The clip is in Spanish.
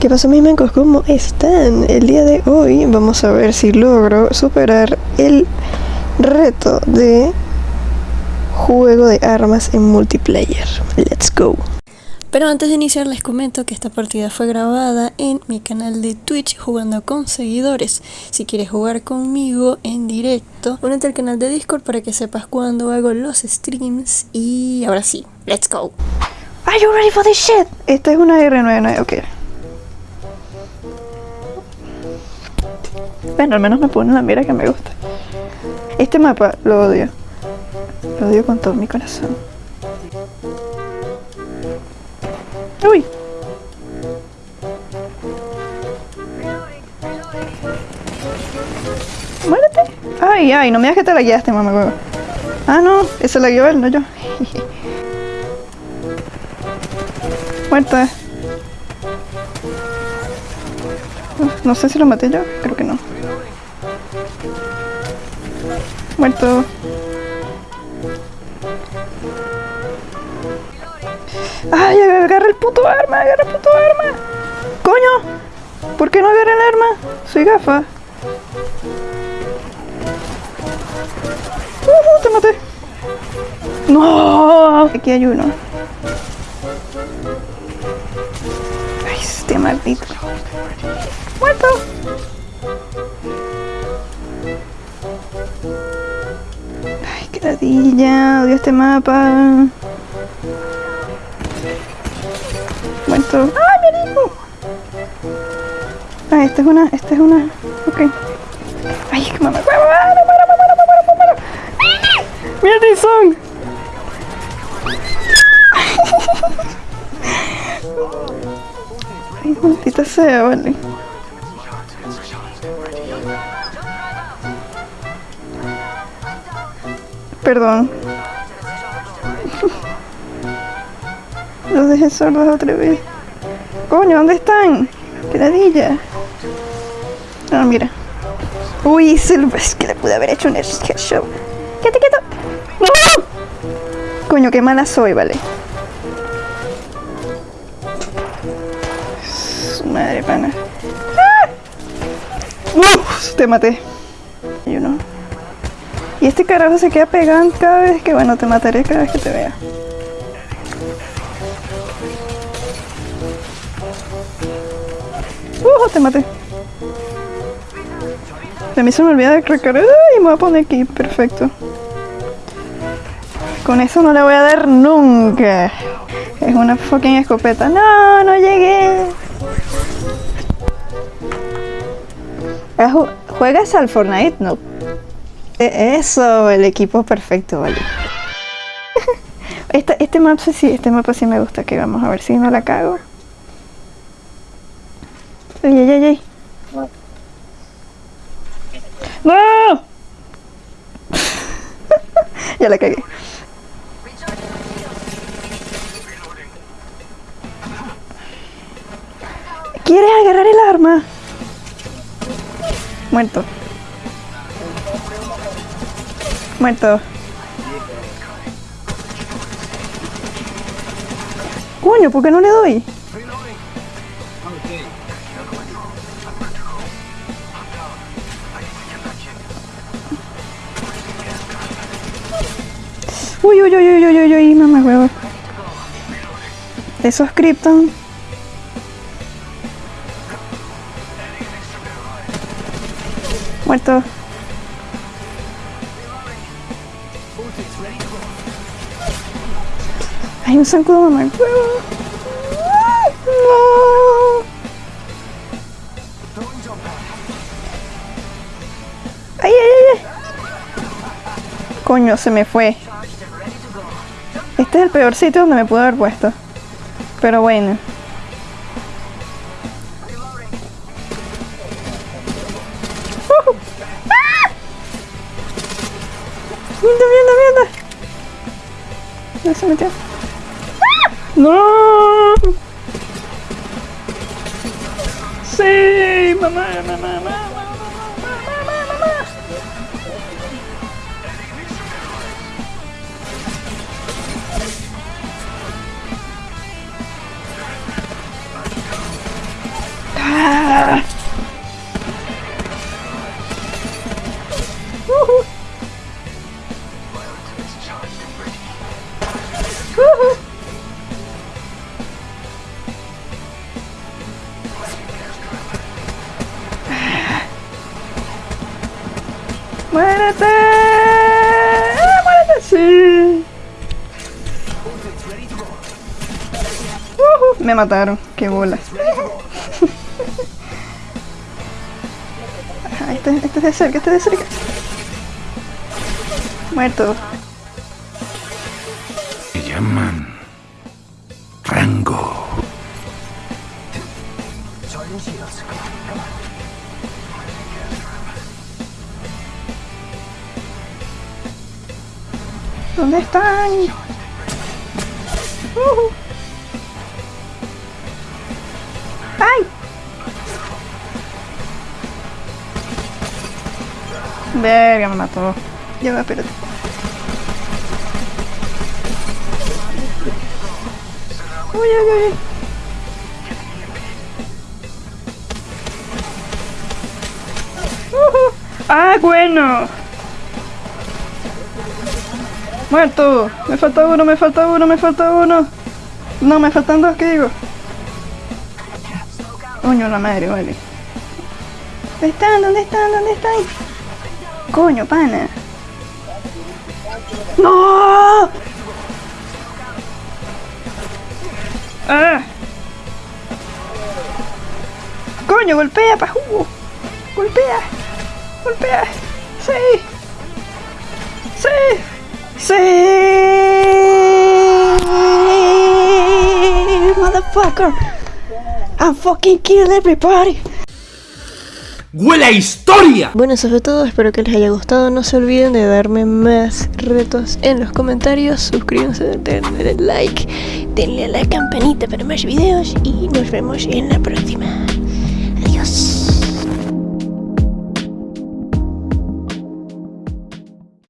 ¿Qué pasa mis mancos? ¿Cómo están? El día de hoy vamos a ver si logro superar el reto de juego de armas en multiplayer. Let's go. Pero antes de iniciar les comento que esta partida fue grabada en mi canal de Twitch jugando con seguidores. Si quieres jugar conmigo en directo, únete al canal de Discord para que sepas cuándo hago los streams. Y ahora sí, let's go. Are you ready for this shit? Esta es una R99, ok. Bueno, al menos me pone la mira que me gusta. Este mapa lo odio. Lo odio con todo mi corazón. ¡Uy! ¡Muérete! ¡Ay, ay! No me digas que te la guiaste, mamá huevo. Ah, no. Esa la guió él, no yo. Muerta. No sé si lo maté yo. Creo que no. Muerto. ¡Ay, agarra el puto arma! ¡Agarra el puto arma! ¡Coño! ¿Por qué no agarra el arma? Soy gafa. ¡Uh, te maté! ¡No! Aquí hay uno. ¡Ay, este maldito! ¡Muerto! ¡Ay, qué ladilla! Odio este mapa. Muerto. ¡Ay, mi hijo! Ah, esta es una, esta es una. Ok. Ay, es que mamá. ¡Me muero, muero, muero, muero, muero! ¡Mira el son! Ay, maldita sea, vale. Perdón. Los dejé sordos otra vez. Coño, ¿dónde están? ¡Qué ladilla! Ah, mira. Uy, es que le pude haber hecho un headshot. ¡Quieto, quieto! ¡No! Coño, qué mala soy, vale. Madre pana. ¡Ah! ¡Uf! Te maté. Y uno. Y este carajo se queda pegando cada vez que, bueno, te mataré cada vez que te vea. ¡Uh! Te maté. A mí se me olvida de recargar. ¡Ay! Me voy a poner aquí. Perfecto. Con eso no le voy a dar nunca. Es una fucking escopeta. ¡No! ¡No llegué! ¿Juegas al Fortnite? No. Eso, el equipo perfecto, vale. Este, este mapa sí, este mapa sí me gusta, que vamos a ver si no la cago. Ay, ay, ay, ay. ¡No! ya la cagué. ¿Quieres agarrar el arma? Muerto. Muerto. Coño, ¿por qué no le doy? Uy, uy, uy, uy, uy, uy, uy, mamá huevo. Esos Krypton. Muerto. Hay un zancudo mamá huevo. No. Ay, ay, ay. Coño, se me fue. Este es el peor sitio donde me pude haber puesto. Pero bueno. Uh ¡Ah! ¡Mierda, mierda, mierda! ¿Dónde se metió? No! Sí, mamá, mamá, mamá. Ah! Woohoo! ¡Muérete! ¡Eh, ¡Muérete! ¡Sí! Uh, me mataron. ¡Qué bola! este, este es de cerca, este es de cerca. Muerto. Me llaman Rango. ¿Dónde están? Uh. ¡Ay! Verga, me mató. Ya va, espérate. Uy, uy, uy. Ujú. ¡Ah, bueno! ¡Muerto! Me falta uno, me falta uno, me falta uno. No, me faltan dos, ¿qué digo? Coño, la madre, vale. ¿Dónde están? ¿Dónde están? ¿Dónde están? Coño, pana. ¡No! ¡Ah! ¡Coño, golpea, pa' jugo! ¡Golpea! ¡Golpea! ¡Sí! ¡Sí! ¡Sí! ¡Motherfucker! I fucking kill everybody! ¡Huele a historia! Bueno, eso fue todo, espero que les haya gustado. No se olviden de darme más retos en los comentarios. Suscríbanse, denle like, denle a la campanita para más videos y nos vemos en la próxima.